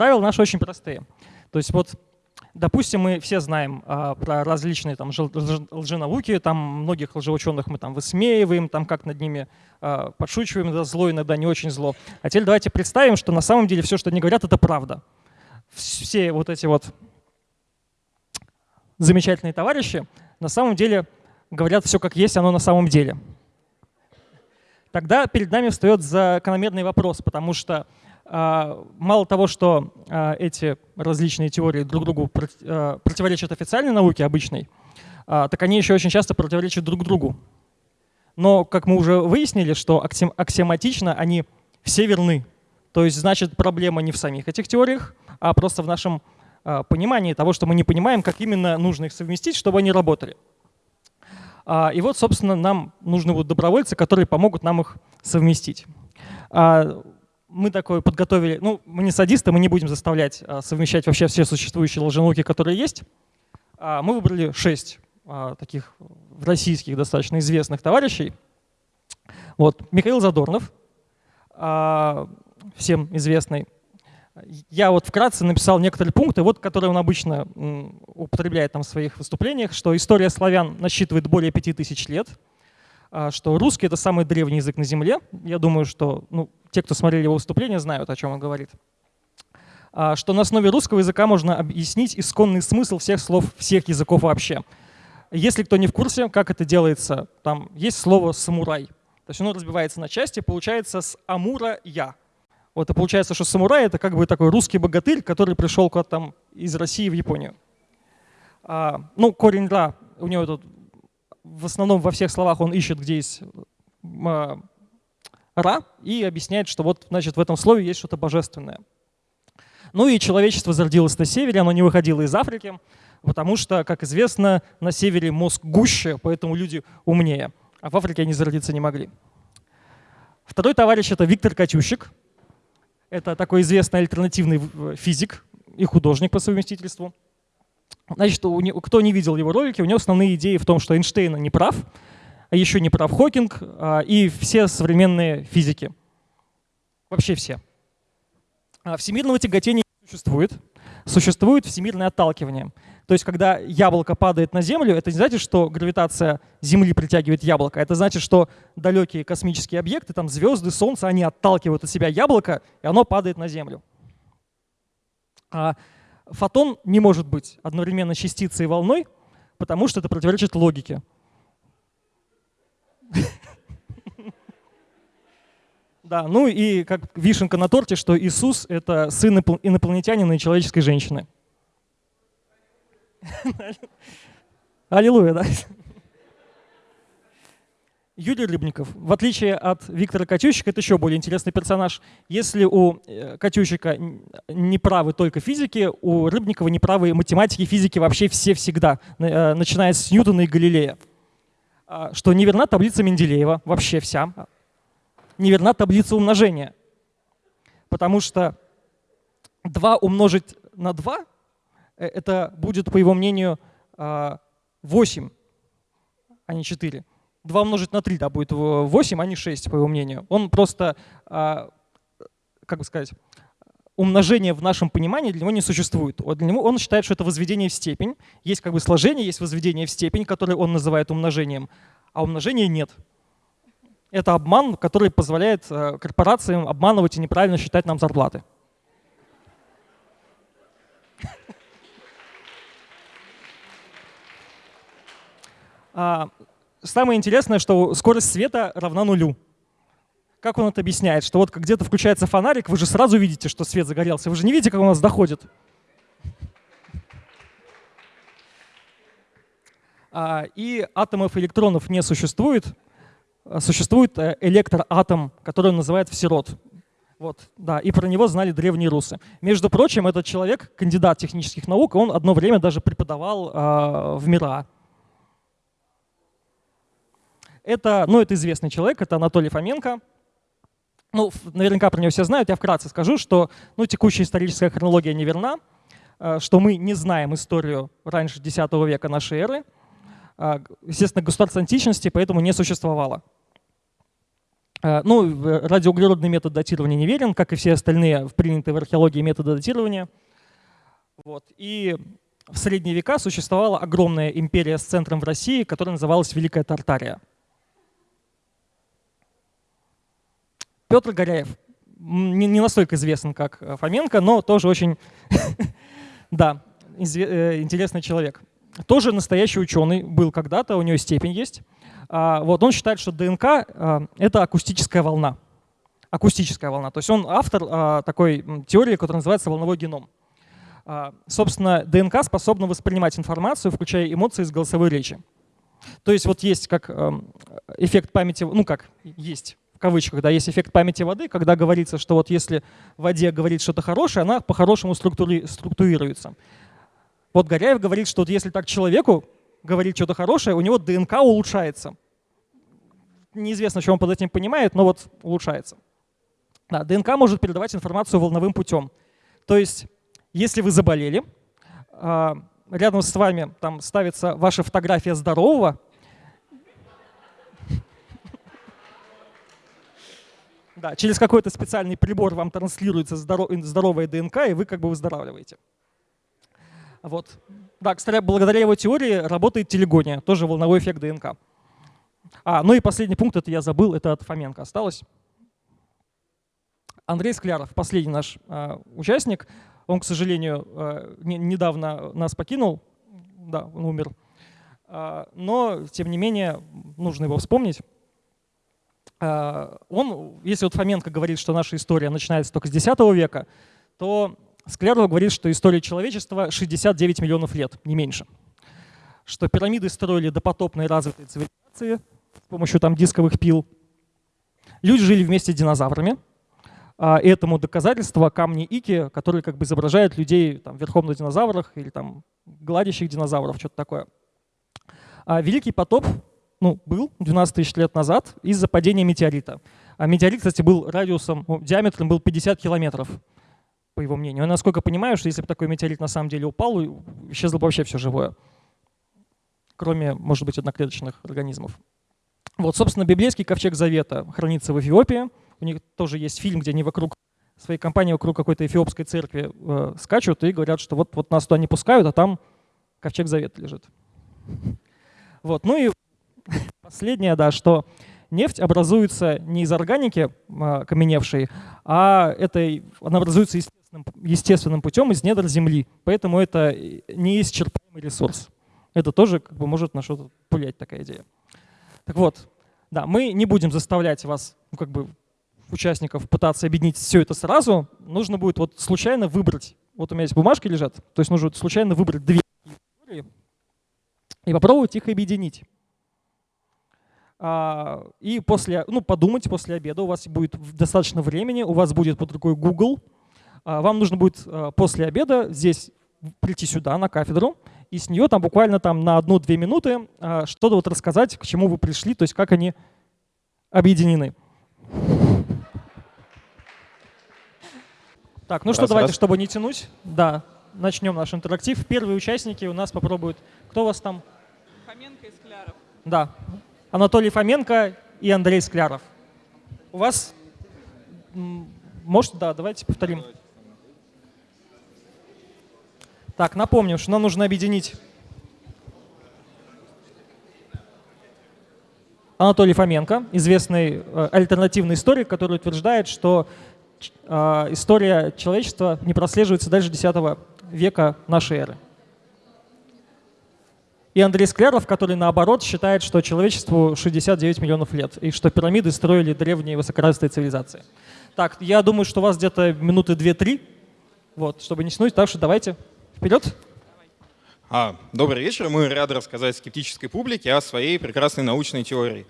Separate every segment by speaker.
Speaker 1: правила наши очень простые. То есть вот Допустим, мы все знаем а, про различные там, лженауки, там многих лжеученых мы там высмеиваем, там как над ними а, подшучиваем, да, зло иногда не очень зло. А теперь давайте представим, что на самом деле все, что они говорят, это правда. Все вот эти вот замечательные товарищи на самом деле говорят все как есть, оно на самом деле. Тогда перед нами встает закономерный вопрос, потому что мало того, что а, эти различные теории друг другу а, противоречат официальной науке обычной, так они еще очень часто противоречат друг другу. Но, как мы уже выяснили, что аксиоматично они все верны. То есть, значит, проблема не в самих этих теориях, а просто в нашем понимании того, что мы не понимаем, как именно нужно их совместить, чтобы они работали. И вот, собственно, нам нужны будут добровольцы, которые помогут нам их совместить мы такое подготовили, ну, мы не садисты, мы не будем заставлять а, совмещать вообще все существующие лженауки, которые есть. А, мы выбрали шесть а, таких российских достаточно известных товарищей. Вот, Михаил Задорнов, всем известный. Я вот вкратце написал некоторые пункты, вот, которые он обычно употребляет там в своих выступлениях, что история славян насчитывает более пяти тысяч лет, что русский — это самый древний язык на Земле. Я думаю, что ну, те, кто смотрели его выступление, знают, о чем он говорит. А, что на основе русского языка можно объяснить исконный смысл всех слов всех языков вообще. Если кто не в курсе, как это делается, там есть слово «самурай». То есть оно разбивается на части, получается с «амура я». Вот и получается, что самурай — это как бы такой русский богатырь, который пришел куда-то там из России в Японию. А, ну, корень «ра», у него тут в основном во всех словах он ищет, где есть а, «ра», и объясняет, что вот, значит, в этом слове есть что-то божественное. Ну и человечество зародилось на севере, оно не выходило из Африки, потому что, как известно, на севере мозг гуще, поэтому люди умнее, а в Африке они зародиться не могли. Второй товарищ — это Виктор Катющик. Это такой известный альтернативный физик и художник по совместительству. Значит, у него, кто не видел его ролики, у него основные идеи в том, что Эйнштейн не прав, а еще не прав Хокинг а, и все современные физики. Вообще все. А, всемирного тяготения не существует. Существует всемирное отталкивание. То есть, когда яблоко падает на Землю, это не значит, что гравитация Земли притягивает яблоко. Это значит, что далекие космические объекты, там звезды, Солнце, они отталкивают от себя яблоко, и оно падает на Землю. А фотон не может быть одновременно частицей и волной, потому что это противоречит логике. Да, ну и как вишенка на торте, что Иисус — это сын инопланетянина и человеческой женщины. Аллилуйя, да. Юрий Рыбников, в отличие от Виктора Катющика, это еще более интересный персонаж. Если у э, Катющика неправы только физики, у Рыбникова неправы математики, физики вообще все всегда, э, начиная с Ньютона и Галилея. А, что неверна таблица Менделеева, вообще вся. Неверна таблица умножения. Потому что 2 умножить на 2, э, это будет, по его мнению, 8, а не 4. 2 умножить на 3, да, будет 8, а не 6, по его мнению. Он просто, а, как бы сказать, умножение в нашем понимании для него не существует. Для него он считает, что это возведение в степень. Есть как бы сложение, есть возведение в степень, которое он называет умножением, а умножения нет. Это обман, который позволяет э, корпорациям обманывать и неправильно считать нам зарплаты. Самое интересное, что скорость света равна нулю. Как он это объясняет? Что вот где-то включается фонарик, вы же сразу видите, что свет загорелся. Вы же не видите, как у нас доходит. А, и атомов электронов не существует. А, существует э, электроатом, который он называет всерод. Вот, да, и про него знали древние русы. Между прочим, этот человек, кандидат технических наук, он одно время даже преподавал э, в МИРА. Это, ну, это известный человек, это Анатолий Фоменко. Ну, наверняка про него все знают, я вкратце скажу, что ну, текущая историческая хронология неверна, э, что мы не знаем историю раньше X века нашей эры. Э, естественно, государство античности поэтому не существовало. Э, ну, радиоуглеродный метод датирования неверен, как и все остальные принятые в археологии методы датирования. Вот. И в средние века существовала огромная империя с центром в России, которая называлась Великая Тартария. Петр Горяев не, не настолько известен, как э, Фоменко, но тоже очень да, э, интересный человек. Тоже настоящий ученый был когда-то, у него степень есть. А, вот он считает, что ДНК а, — это акустическая волна. Акустическая волна. То есть он автор а, такой теории, которая называется волновой геном. Собственно, ДНК способна воспринимать информацию, включая эмоции из голосовой речи. То есть вот есть как эм, эффект памяти, ну как, есть кавычках, да, есть эффект памяти воды, когда говорится, что вот если в воде говорит что-то хорошее, она по-хорошему структури структурируется. Вот Горяев говорит, что вот если так человеку говорит что-то хорошее, у него ДНК улучшается. Неизвестно, что он под этим понимает, но вот улучшается. Да, ДНК может передавать информацию волновым путем. То есть, если вы заболели, а, рядом с вами там ставится ваша фотография здорового, Да, через какой-то специальный прибор вам транслируется здоровая ДНК, и вы как бы выздоравливаете. Вот. Да, кстати, благодаря его теории работает телегония, тоже волновой эффект ДНК. А, ну и последний пункт, это я забыл, это от Фоменко осталось. Андрей Скляров, последний наш э, участник, он, к сожалению, э, не, недавно нас покинул, да, он умер. Э, но, тем не менее, нужно его вспомнить. Э, он, если вот Фоменко говорит, что наша история начинается только с X века, то Скляров говорит, что история человечества 69 миллионов лет, не меньше. Что пирамиды строили допотопные развитые цивилизации с помощью там дисковых пил. Люди жили вместе с динозаврами. А, этому доказательство камни Ики, которые как бы изображают людей там, верхом на динозаврах или там гладящих динозавров, что-то такое. А Великий потоп ну, был 12 тысяч лет назад из-за падения метеорита. А метеорит, кстати, был радиусом, ну, диаметром был 50 километров по его мнению. Я насколько понимаю, что если бы такой метеорит на самом деле упал, исчезло бы вообще все живое, кроме, может быть, одноклеточных организмов. Вот, собственно, библейский ковчег Завета хранится в Эфиопии. У них тоже есть фильм, где они вокруг своей компании, вокруг какой-то эфиопской церкви э, скачут и говорят, что вот, вот нас туда не пускают, а там ковчег Завета лежит. Вот. Ну и последнее, да, что нефть образуется не из органики каменевшей, а это, она образуется естественным, естественным путем из недр Земли. Поэтому это неисчерпаемый ресурс. Это тоже как бы, может на что-то повлиять, такая идея. Так вот, да, мы не будем заставлять вас, ну, как бы, участников пытаться объединить все это сразу. Нужно будет вот случайно выбрать. Вот у меня здесь бумажки лежат. То есть нужно случайно выбрать две и попробовать их объединить. А, и после, ну, подумать после обеда, у вас будет достаточно времени, у вас будет под рукой Google, а, вам нужно будет а, после обеда здесь прийти сюда, на кафедру, и с нее там буквально там на одну-две минуты а, что-то вот рассказать, к чему вы пришли, то есть как они объединены. Так, ну раз, что, давайте, раз. чтобы не тянуть, да, начнем наш интерактив. Первые участники у нас попробуют. Кто у вас там?
Speaker 2: Фоменко и Скляров.
Speaker 1: Да, Анатолий Фоменко и Андрей Скляров. У вас, может, да, давайте повторим. Так, напомню, что нам нужно объединить Анатолий Фоменко, известный э, альтернативный историк, который утверждает, что э, история человечества не прослеживается дальше X века нашей эры. И Андрей Скляров, который наоборот считает, что человечеству 69 миллионов лет, и что пирамиды строили древние высокоразвитые цивилизации. Так, я думаю, что у вас где-то минуты 2-3, вот, чтобы не снуть, так что давайте. Вперед!
Speaker 3: А, добрый вечер. Мы рады рассказать скептической публике о своей прекрасной научной теории.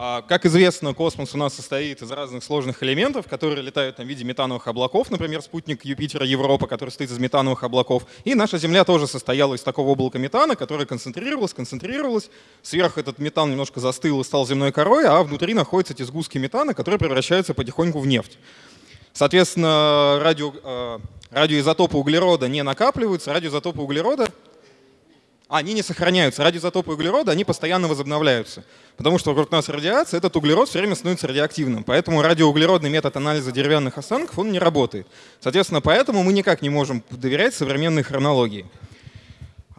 Speaker 3: А, как известно, космос у нас состоит из разных сложных элементов, которые летают в виде метановых облаков, например, спутник Юпитера Европа, который состоит из метановых облаков. И наша Земля тоже состояла из такого облака метана, которое концентрировалось, концентрировалось. Сверху этот метан немножко застыл и стал земной корой, а внутри находятся эти сгустки метана, которые превращаются потихоньку в нефть. Соответственно, радио, э, радиоизотопы углерода не накапливаются, радиоизотопы углерода они не сохраняются. Радиоизотопы углерода, они постоянно возобновляются. Потому что вокруг нас радиация, этот углерод все время становится радиоактивным. Поэтому радиоуглеродный метод анализа деревянных останков, он не работает. Соответственно, поэтому мы никак не можем доверять современной хронологии.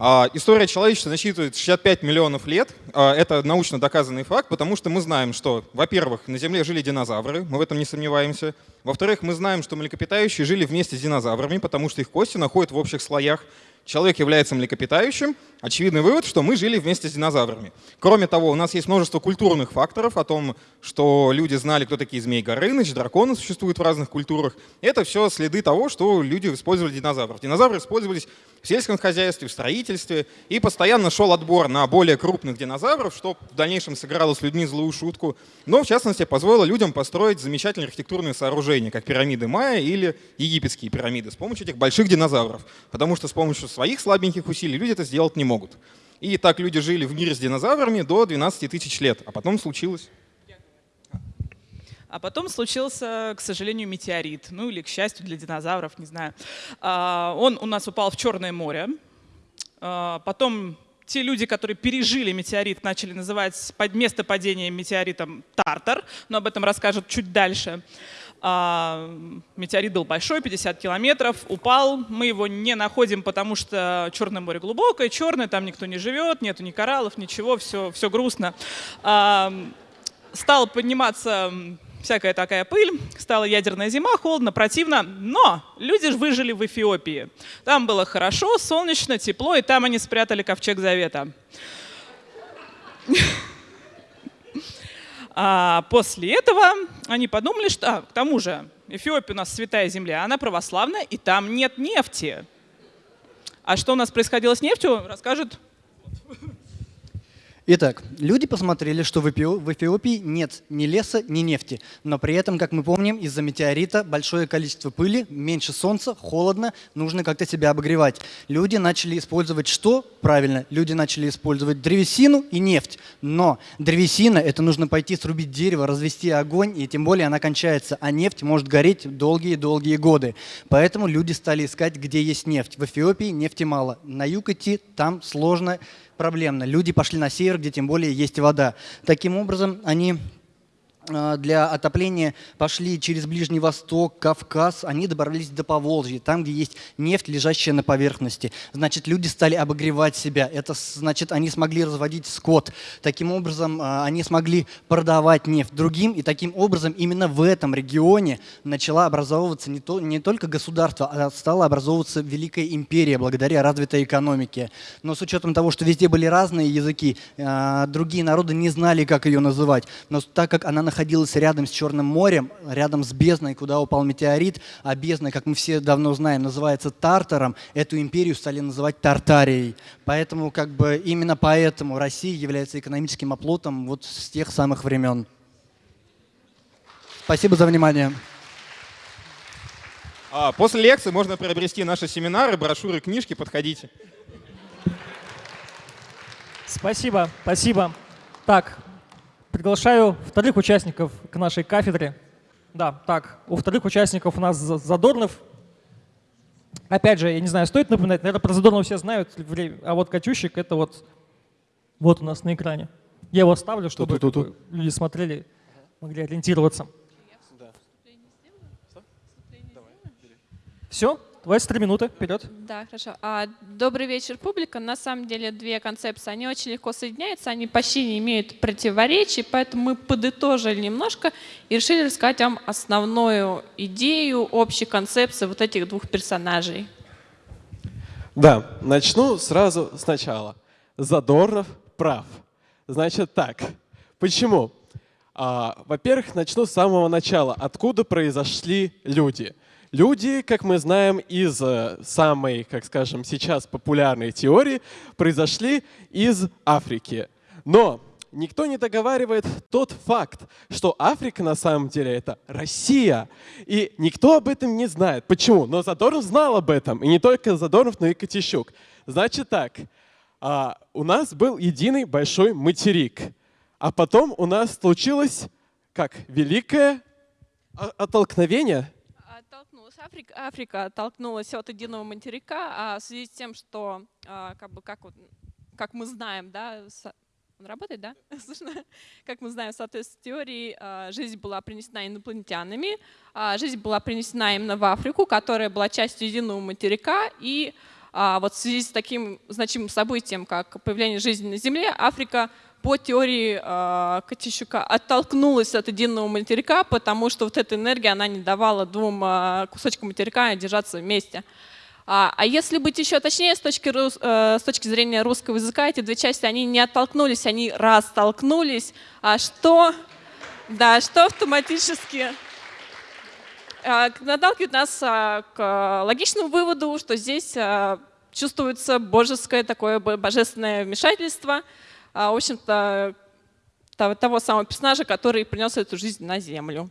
Speaker 3: А, история человечества насчитывает 65 миллионов лет. А, это научно доказанный факт, потому что мы знаем, что, во-первых, на Земле жили динозавры, мы в этом не сомневаемся. Во-вторых, мы знаем, что млекопитающие жили вместе с динозаврами, потому что их кости находят в общих слоях человек является млекопитающим, очевидный вывод, что мы жили вместе с динозаврами. Кроме того, у нас есть множество культурных факторов о том, что люди знали, кто такие змей Горыныч, драконы существуют в разных культурах. Это все следы того, что люди использовали динозавров. Динозавры использовались в сельском хозяйстве, в строительстве, и постоянно шел отбор на более крупных динозавров, что в дальнейшем сыграло с людьми злую шутку, но в частности позволило людям построить замечательные архитектурные сооружения, как пирамиды Майя или египетские пирамиды, с помощью этих больших динозавров. Потому что с помощью своих слабеньких усилий люди это сделать не могут. И так люди жили в мире с динозаврами до 12 тысяч лет, а потом случилось.
Speaker 2: А потом случился, к сожалению, метеорит. Ну или, к счастью, для динозавров, не знаю. А, он у нас упал в Черное море. А, потом те люди, которые пережили метеорит, начали называть место падения метеоритом Тартар, но об этом расскажут чуть дальше. А, метеорит был большой, 50 километров, упал. Мы его не находим, потому что Черное море глубокое, черное, там никто не живет, нету ни кораллов, ничего, все, все грустно. А, стал подниматься всякая такая пыль, стала ядерная зима, холодно, противно, но люди выжили в Эфиопии. Там было хорошо, солнечно, тепло, и там они спрятали ковчег завета. А после этого они подумали, что, а, к тому же, Эфиопия у нас святая земля, она православная, и там нет нефти. А что у нас происходило с нефтью, расскажет
Speaker 4: Итак, люди посмотрели, что в Эфиопии нет ни леса, ни нефти, но при этом, как мы помним, из-за метеорита большое количество пыли, меньше солнца, холодно, нужно как-то себя обогревать. Люди начали использовать что? Правильно, люди начали использовать древесину и нефть. Но древесина – это нужно пойти срубить дерево, развести огонь, и тем более она кончается, а нефть может гореть долгие-долгие годы. Поэтому люди стали искать, где есть нефть. В Эфиопии нефти мало, на юг идти там сложно, проблемно. Люди пошли на север, где тем более есть вода. Таким образом, они для отопления пошли через Ближний Восток, Кавказ, они добрались до Поволжья, там, где есть нефть, лежащая на поверхности. Значит, люди стали обогревать себя. Это значит, они смогли разводить скот. Таким образом, а, они смогли продавать нефть другим, и таким образом именно в этом регионе начала образовываться не, то, не только государство, а стала образовываться Великая империя благодаря развитой экономике. Но с учетом того, что везде были разные языки, а, другие народы не знали, как ее называть. Но так как она находилась находилась рядом с Черным морем, рядом с бездной, куда упал метеорит, а бездна, как мы все давно знаем, называется Тартаром, эту империю стали называть Тартарией. Поэтому как бы именно поэтому Россия является экономическим оплотом вот с тех самых времен. Спасибо за внимание.
Speaker 3: А, после лекции можно приобрести наши семинары, брошюры, книжки, подходите.
Speaker 1: Спасибо, спасибо. Так, Приглашаю вторых участников к нашей кафедре. Да, так, у вторых участников у нас Задорнов. Опять же, я не знаю, стоит напоминать, наверное, про Задорнова все знают, а вот Катющик — это вот, вот у нас на экране. Я его ставлю, чтобы Ту -ту -ту. люди смотрели, могли ориентироваться. Все? 23 минуты, вперед.
Speaker 5: Да, хорошо. А, добрый вечер, публика. На самом деле две концепции, они очень легко соединяются, они почти не имеют противоречий, поэтому мы подытожили немножко и решили рассказать вам основную идею, общей концепции вот этих двух персонажей.
Speaker 6: Да, начну сразу сначала. Задорнов прав. Значит так, почему? А, Во-первых, начну с самого начала. Откуда произошли люди? Люди, как мы знаем из э, самой, как скажем, сейчас популярной теории, произошли из Африки. Но никто не договаривает тот факт, что Африка на самом деле это Россия. И никто об этом не знает. Почему? Но Задорнов знал об этом. И не только Задорнов, но и Котищук. Значит так, а, у нас был единый большой материк. А потом у нас случилось как великое оттолкновение
Speaker 5: Африка, Африка оттолкнулась от единого материка, а в связи с тем, что а, как бы как вот как мы знаем, да, он работает, да? Как мы знаем, в соответствии с теорией, а, жизнь была принесена инопланетянами, а, жизнь была принесена именно в Африку, которая была частью единого материка, и вот в связи с таким значимым событием, как появление жизни на Земле, Африка по теории э, Катищука оттолкнулась от единого материка, потому что вот эта энергия, она не давала двум э, кусочкам материка держаться вместе. А, а если быть еще точнее, с точки, э, с точки зрения русского языка, эти две части, они не оттолкнулись, они растолкнулись, а что, да, что автоматически э, наталкивает нас э, к логичному выводу, что здесь чувствуется божеское такое божественное вмешательство, в общем-то, того самого персонажа, который принес эту жизнь на Землю.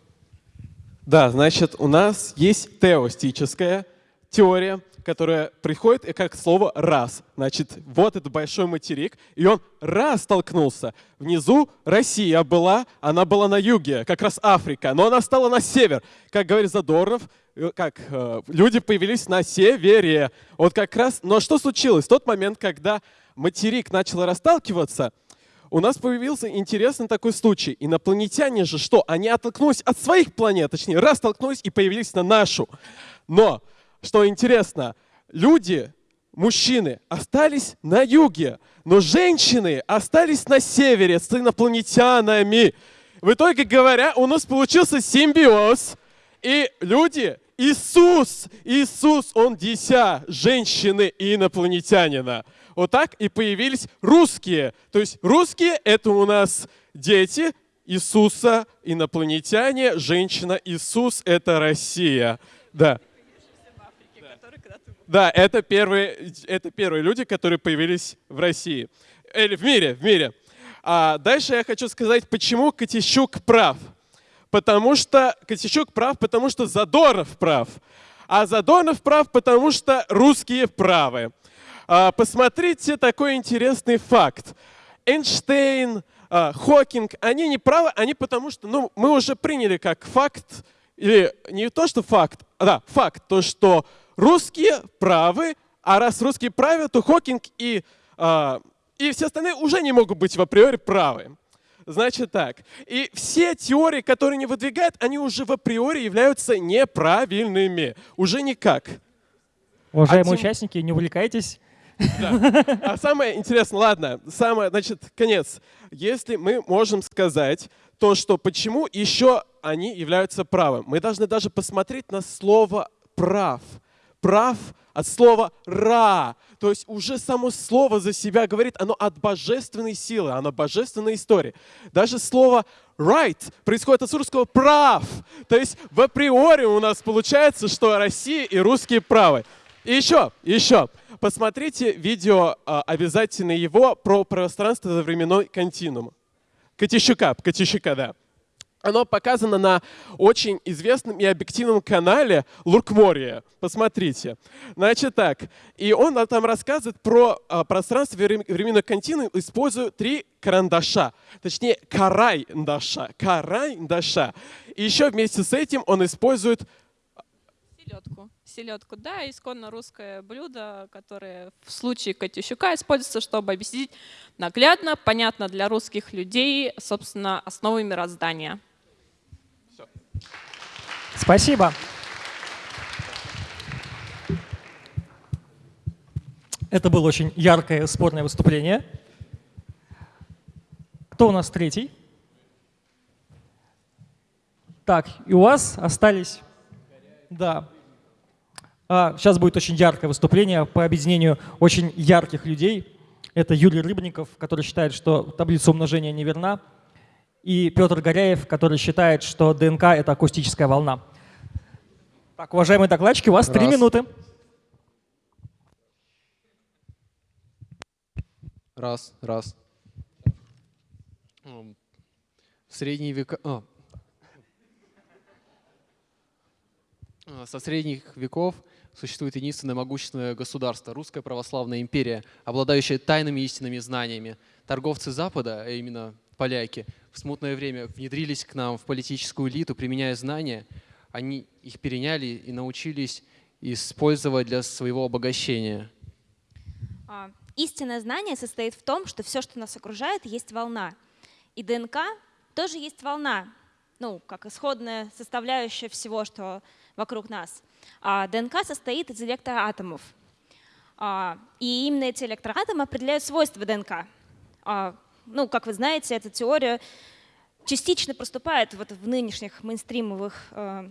Speaker 6: Да, значит, у нас есть теостическая теория, которая приходит как слово «раз». Значит, вот этот большой материк, и он раз столкнулся. Внизу Россия была, она была на юге, как раз Африка, но она стала на север. Как говорит Задорнов, э, как э, люди появились на севере. Вот как раз, но что случилось? В тот момент, когда материк начал расталкиваться, у нас появился интересный такой случай. Инопланетяне же что? Они оттолкнулись от своих планет, точнее, раз столкнулись и появились на нашу. Но что интересно, люди, мужчины, остались на юге, но женщины остались на севере с инопланетянами. В итоге говоря, у нас получился симбиоз, и люди, Иисус, Иисус, Он дися женщины и инопланетянина. Вот так и появились русские. То есть русские — это у нас дети Иисуса, инопланетяне, женщина Иисус — это Россия. Да. Да, это первые, это первые люди, которые появились в России. Или в мире, в мире. А дальше я хочу сказать, почему Катищук прав. Потому что Катищук прав, потому что Задорнов прав. А Задорнов прав, потому что русские правы. А, посмотрите такой интересный факт. Эйнштейн, а, Хокинг, они не правы, они потому что ну, мы уже приняли как факт, или не то, что факт, а да, факт, то, что русские правы, а раз русские правы, то Хокинг и, э, и все остальные уже не могут быть в априори правы. Значит так, и все теории, которые не выдвигают, они уже в априори являются неправильными. Уже никак.
Speaker 1: Уважаемые а тем... участники, не увлекайтесь.
Speaker 6: Да. А самое интересное, ладно, самое, значит, конец. Если мы можем сказать то, что почему еще они являются правым, мы должны даже посмотреть на слово «прав» прав от слова «ра». То есть уже само слово за себя говорит, оно от божественной силы, оно божественной истории. Даже слово right происходит от русского «прав». То есть в априори у нас получается, что Россия и русские правы. И еще, еще, посмотрите видео, а, обязательно его, про пространство за временной континуум. Катищука, Катищука, да. Оно показано на очень известном и объективном канале Луркмория. Посмотрите. Значит так, и он там рассказывает про а, пространство временной континуум, используя три карандаша, точнее карай-даша, карай-даша. И еще вместе с этим он использует
Speaker 5: селедку. Селедку, да, исконно русское блюдо, которое в случае Катющука используется, чтобы объяснить наглядно, понятно для русских людей, собственно, основы мироздания.
Speaker 1: Спасибо. Это было очень яркое, спорное выступление. Кто у нас третий? Так, и у вас остались... Да. А, сейчас будет очень яркое выступление по объединению очень ярких людей. Это Юрий Рыбников, который считает, что таблица умножения неверна и Петр Горяев, который считает, что ДНК — это акустическая волна. Так, уважаемые докладчики, у вас три минуты.
Speaker 7: Раз, раз. В средние века... А. Со средних веков существует единственное могущественное государство, Русская Православная империя, обладающая тайными истинными знаниями. Торговцы Запада, а именно поляки, в смутное время внедрились к нам в политическую элиту, применяя знания, они их переняли и научились использовать для своего обогащения.
Speaker 5: А,
Speaker 8: Истинное знание состоит в том, что все, что нас окружает, есть волна. И ДНК тоже есть волна, ну, как исходная составляющая всего, что вокруг нас. А ДНК состоит из электроатомов. А, и именно эти электроатомы определяют свойства ДНК. А, ну, как вы знаете, эта теория частично проступает вот в нынешних мейнстримовых э,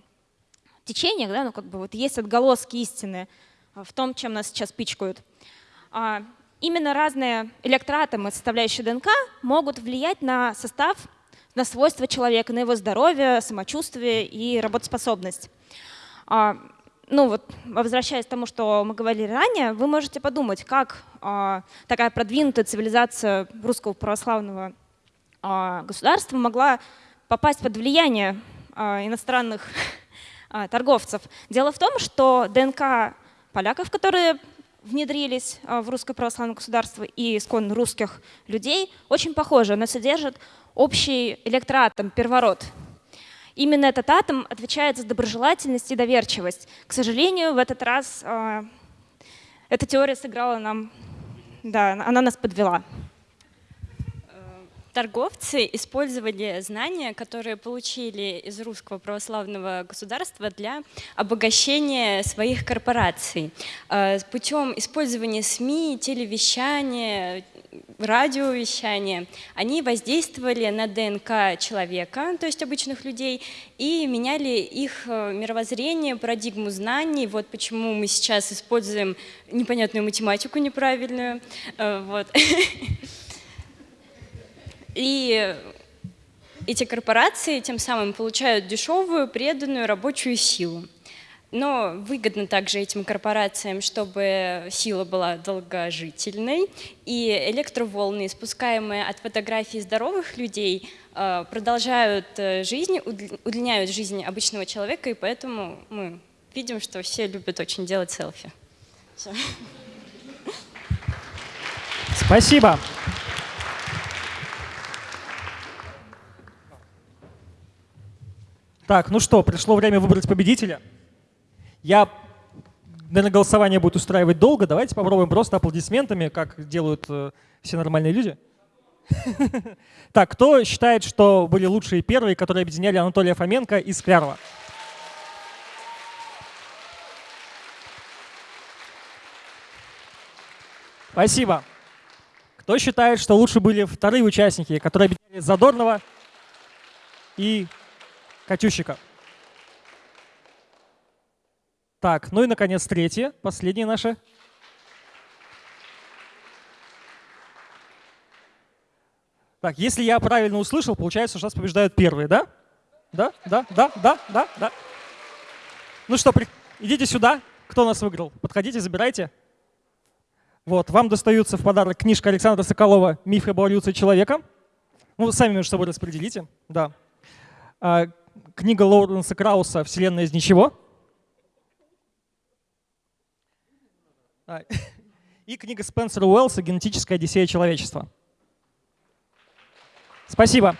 Speaker 8: течениях, да, ну, как бы вот есть отголоски истины в том, чем нас сейчас пичкают. Именно разные электроатомы, составляющие ДНК, могут влиять на состав, на свойства человека, на его здоровье, самочувствие и работоспособность. Ну вот, возвращаясь к тому, что мы говорили ранее, вы можете подумать, как а, такая продвинутая цивилизация русского православного государства могла попасть под влияние иностранных торговцев. Дело в том, что ДНК поляков, которые внедрились в русское православное государство и исконно русских людей, очень похожи. Она содержит общий электроатом, первород. Именно этот атом отвечает за доброжелательность и доверчивость. К сожалению, в этот раз э, эта теория сыграла нам, да, она нас подвела
Speaker 9: торговцы использовали знания, которые получили из русского православного государства для обогащения своих корпораций. Э, путем использования СМИ, телевещания, радиовещания, они воздействовали на ДНК человека, то есть обычных людей, и меняли их э, мировоззрение, парадигму знаний. Вот почему мы сейчас используем непонятную математику неправильную. Э, вот. И эти корпорации тем самым получают дешевую, преданную рабочую силу. Но выгодно также этим корпорациям, чтобы сила была долгожительной, и электроволны, испускаемые от фотографий здоровых людей, э, продолжают э, жизнь, удлиняют жизнь обычного человека, и поэтому мы видим, что все любят очень делать селфи. Все.
Speaker 1: Спасибо. Так, ну что, пришло время выбрать победителя. Я, наверное, голосование будет устраивать долго. Давайте попробуем просто аплодисментами, как делают э, все нормальные люди. Так, кто считает, что были лучшие первые, которые объединяли Анатолия Фоменко и Склярова? Спасибо. Кто считает, что лучше были вторые участники, которые объединяли Задорнова и Катющика. Так, ну и, наконец, третье, последнее наше. Так, если я правильно услышал, получается, что нас побеждают первые, да? Да, да, да, да, да, да. Ну что, при... идите сюда. Кто нас выиграл? Подходите, забирайте. Вот, вам достаются в подарок книжка Александра Соколова «Миф об эволюции человека». Ну, сами между собой распределите. Да. А, книга Лоуренса Крауса «Вселенная из ничего». И книга Спенсера Уэллса «Генетическая одиссея человечества». Спасибо.